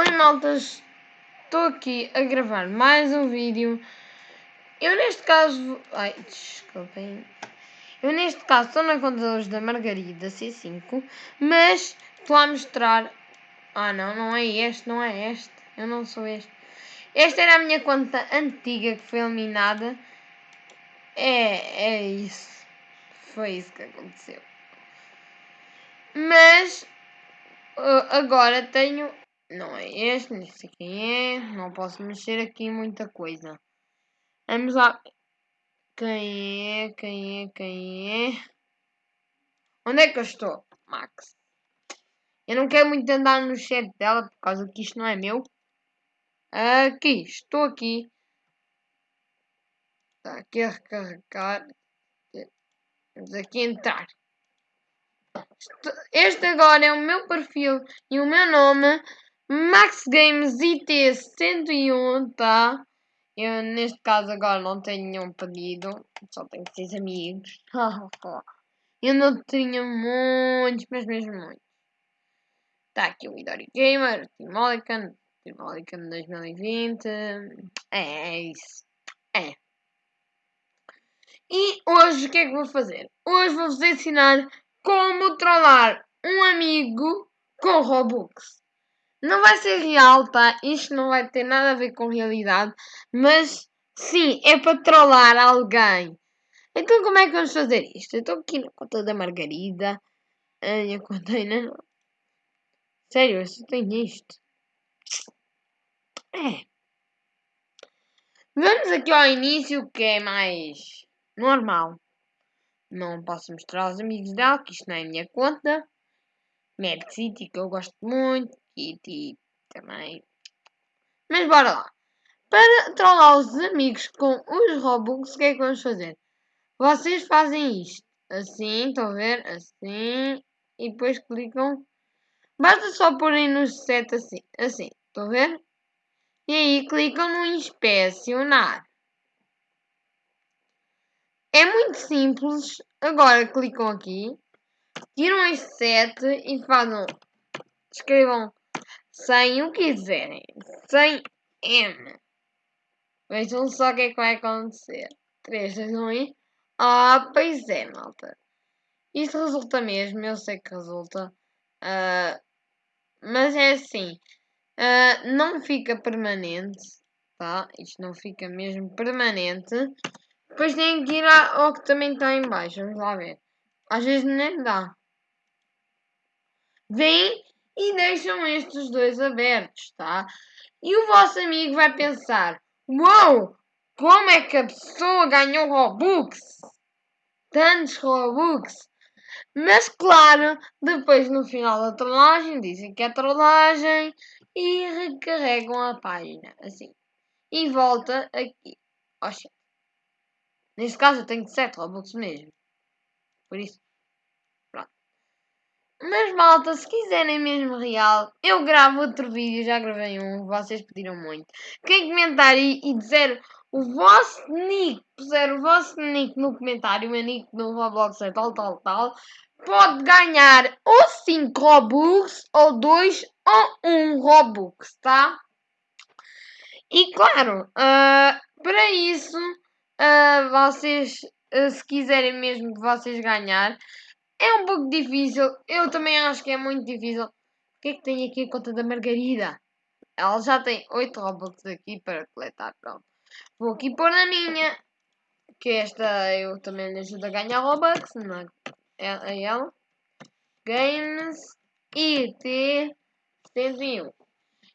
Oi maltas, estou aqui a gravar mais um vídeo. Eu neste caso. Ai, desculpem. Eu neste caso estou na conta hoje da Margarida C5, mas estou a mostrar. Ah não, não é este, não é este. Eu não sou este. Esta era a minha conta antiga que foi eliminada. É, é isso. Foi isso que aconteceu. Mas uh, agora tenho não é este, nem sei quem é. Não posso mexer aqui em muita coisa. Vamos lá. Quem é? Quem é? Quem é? Onde é que eu estou? Max. Eu não quero muito andar no chat dela por causa que isto não é meu. Aqui, estou aqui. Está aqui a recarregar. Vamos aqui entrar. Este agora é o meu perfil e o meu nome Max Games IT 101, tá? Eu neste caso agora não tenho nenhum pedido, só tenho seis amigos. Eu não tinha muitos, mas mesmo muitos. Está aqui o Idori Gamer, o Timolican, Timolican 2020. É, é isso. É. E hoje o que é que vou fazer? Hoje vou-vos ensinar como trollar um amigo com Robux. Não vai ser real, tá? Isto não vai ter nada a ver com realidade. Mas sim, é para trollar alguém. Então como é que vamos fazer isto? Eu estou aqui na conta da Margarida. A minha conta ainda não. Sério, eu só tenho isto. É. Vamos aqui ao início que é mais normal. Não posso mostrar aos amigos dela que isto não é minha conta. Mad City que eu gosto muito. Kitty também. Mas bora lá. Para trollar os amigos com os Robux, o que é que vamos fazer? Vocês fazem isto. Assim, estão a ver? Assim. E depois clicam. Basta só porem no set assim. Assim, estão a ver? E aí clicam no inspecionar. É muito simples. Agora clicam aqui. Tiram este set e fazem. Escrevam sem o quiserem, sem M. Vejam só o que é que vai acontecer. 3, 2, 1 e. Ah, pois é, malta. Isto resulta mesmo, eu sei que resulta. Uh, mas é assim. Uh, não fica permanente. Tá? Isto não fica mesmo permanente. Depois tem que ir ao que também está em baixo. Vamos lá ver. Às vezes nem dá. Vem e deixam estes dois abertos, tá? E o vosso amigo vai pensar: Uou, como é que a pessoa ganhou Robux? Tantos Robux. Mas claro, depois no final da trollagem dizem que é trollagem e recarregam a página assim. E volta aqui. Oxe. Neste caso eu tenho 7 Robux mesmo. Por isso. Mas malta, se quiserem mesmo real, eu gravo outro vídeo, já gravei um, vocês pediram muito. Quem comentar e, e dizer o vosso nick, puser o vosso nick no comentário, o meu nick no Roblox é tal, tal, tal, pode ganhar ou 5 Robux, ou 2, ou 1 Robux, tá? E claro, uh, para isso, uh, vocês, uh, se quiserem mesmo que vocês ganhar, é um pouco difícil. Eu também acho que é muito difícil. O que é que tem aqui a conta da Margarida? Ela já tem 8 Robux aqui para coletar. Pronto. Vou aqui pôr na minha. Que esta eu também lhe ajudo a ganhar Robux. Na, é, é ela. Games IT 101.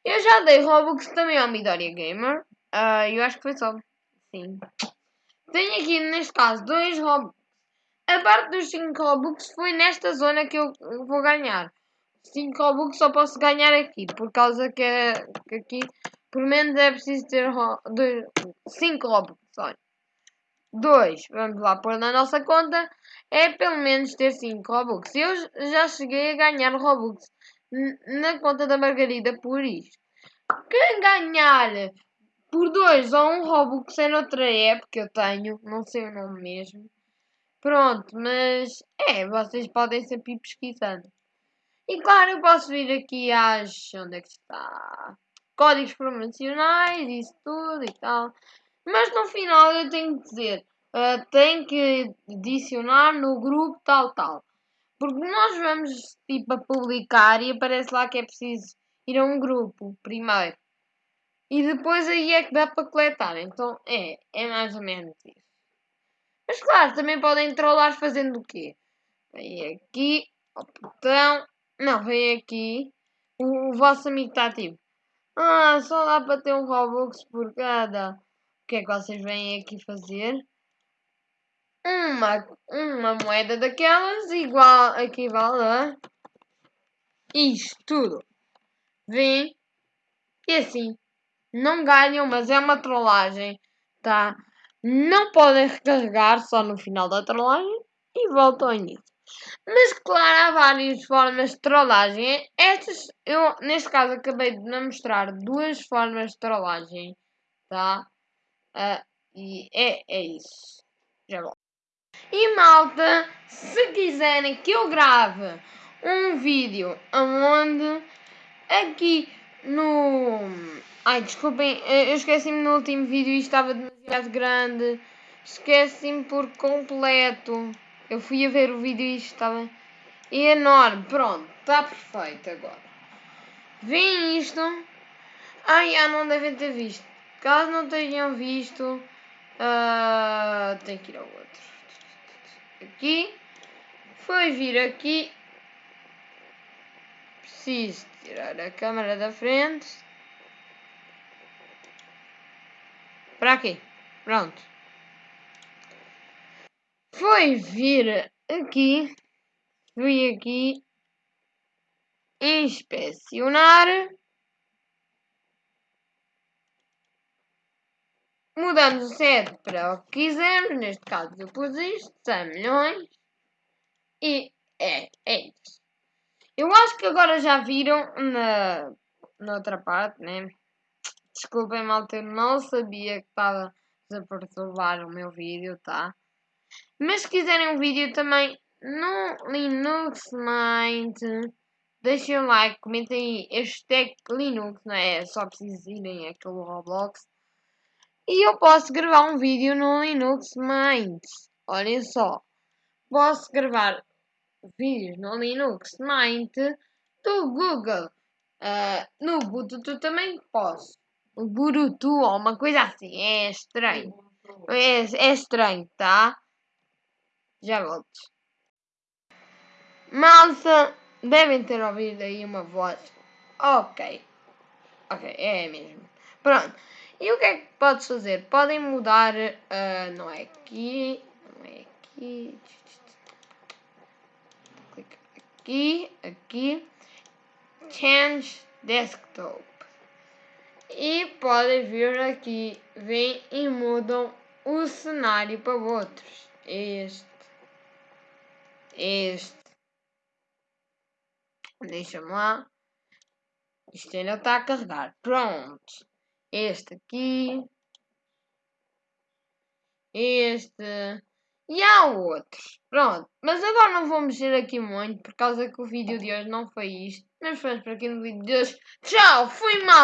Eu já dei Robux também ao Midoriya Gamer. Uh, eu acho que foi só. Sim. Tenho aqui neste caso dois Robux a parte dos 5 Robux foi nesta zona que eu vou ganhar. 5 Robux só posso ganhar aqui, por causa que, que aqui, por menos é preciso ter 5 Robux, olha. 2, vamos lá pôr na nossa conta, é pelo menos ter 5 Robux. Eu já cheguei a ganhar Robux na conta da Margarida por isto. Quem ganhar por 2 ou 1 um Robux é noutra época que eu tenho, não sei o nome mesmo. Pronto, mas é, vocês podem sempre ir pesquisando. E claro, eu posso vir aqui às. onde é que está? Códigos promocionais, isso tudo e tal. Mas no final eu tenho que dizer, uh, tenho que adicionar no grupo tal tal. Porque nós vamos tipo a publicar e aparece lá que é preciso ir a um grupo primeiro. E depois aí é que dá para coletar. Então é, é mais ou menos isso. Mas claro, também podem trollar fazendo o quê? Vem aqui ao botão. Não, vem aqui. O, o vosso amigo está tipo. Ah, só dá para ter um Robux por cada. O que é que vocês vêm aqui fazer? Uma, uma moeda daquelas igual equivale a isto tudo. Vem e assim não ganham, mas é uma trollagem, tá? Não podem recarregar só no final da trollagem e voltam ao início. Mas claro, há várias formas de trollagem. Estas, eu neste caso acabei de mostrar duas formas de trollagem, tá? Uh, e é, é isso. Já volto. E malta, se quiserem que eu grave um vídeo aonde aqui no. Ai, desculpem, eu esqueci-me no último vídeo e estava demasiado grande. Esqueci-me por completo. Eu fui a ver o vídeo e estava enorme. Pronto, está perfeito agora. Vem isto. Ai, já não devem ter visto. Caso não tenham visto, uh, tem que ir ao outro. Aqui. Foi vir aqui. Preciso tirar a câmera da frente. Para aqui. Pronto foi vir aqui, fui aqui inspecionar, mudamos o set para o que quisermos, neste caso eu pus isto, 100 milhões, e é, é isso. Eu acho que agora já viram na, na outra parte, né? Desculpem, malta, eu não sabia que estava a perturbar o meu vídeo, tá? Mas se quiserem um vídeo também no Linux Mind, deixem um like, comentem aí hashtag Linux, não é? só preciso irem aquele Roblox. E eu posso gravar um vídeo no Linux Mind. Olhem só. Posso gravar vídeos no Linux Mint do Google. Uh, no Bluetooth também posso. O Bluetooth ou uma coisa assim. É estranho. É, é estranho, tá? Já volto. Malta, devem ter ouvido aí uma voz. Ok. Ok, é mesmo. Pronto. E o que é que podes fazer? Podem mudar. Uh, não é aqui. Não é aqui. Clica aqui. Aqui. Change Desktop. E podem vir aqui. Vêm e mudam o cenário para outros. Este este. Deixa-me lá. Isto ainda está a carregar. Pronto. Este aqui. Este. E há outros. Pronto. Mas agora não vou mexer aqui muito por causa que o vídeo de hoje não foi isto. Mas vamos para aqui no vídeo de hoje. Tchau. Fui mal.